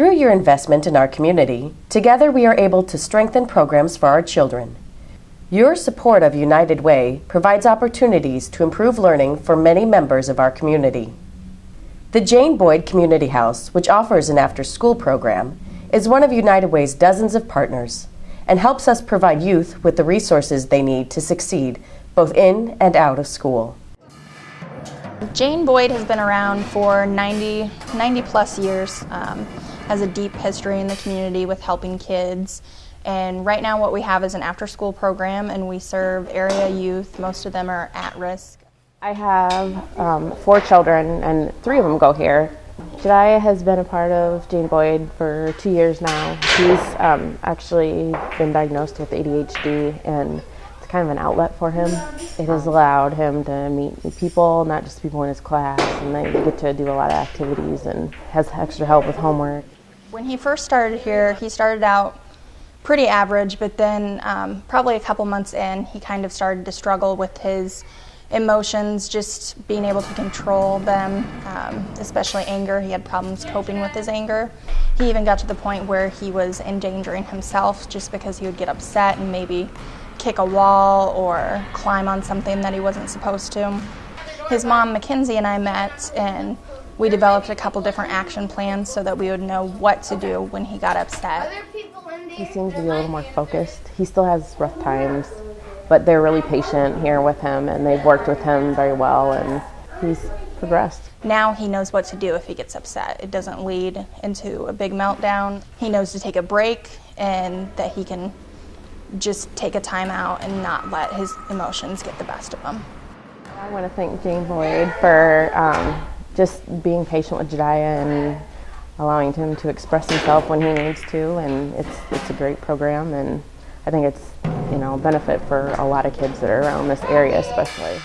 Through your investment in our community, together we are able to strengthen programs for our children. Your support of United Way provides opportunities to improve learning for many members of our community. The Jane Boyd Community House, which offers an after school program, is one of United Way's dozens of partners and helps us provide youth with the resources they need to succeed both in and out of school. Jane Boyd has been around for 90, 90 plus years, um, has a deep history in the community with helping kids. And right now, what we have is an after school program, and we serve area youth. Most of them are at risk. I have um, four children, and three of them go here. Jediah has been a part of Jane Boyd for two years now. He's um, actually been diagnosed with ADHD, and it's kind of an outlet for him. It has allowed him to meet people, not just people in his class, and they get to do a lot of activities and has extra help with homework. When he first started here, he started out pretty average, but then um, probably a couple months in, he kind of started to struggle with his emotions, just being able to control them, um, especially anger. He had problems coping with his anger. He even got to the point where he was endangering himself just because he would get upset and maybe kick a wall or climb on something that he wasn't supposed to. His mom, Mackenzie, and I met and we developed a couple different action plans so that we would know what to do when he got upset. He seems to be a little more focused. He still has rough times, but they're really patient here with him and they've worked with him very well and he's progressed. Now he knows what to do if he gets upset. It doesn't lead into a big meltdown. He knows to take a break and that he can just take a time out and not let his emotions get the best of him. I want to thank Jane Boyd for um, just being patient with Jediah and allowing him to express himself when he needs to and it's it's a great program and I think it's you know a benefit for a lot of kids that are around this area especially.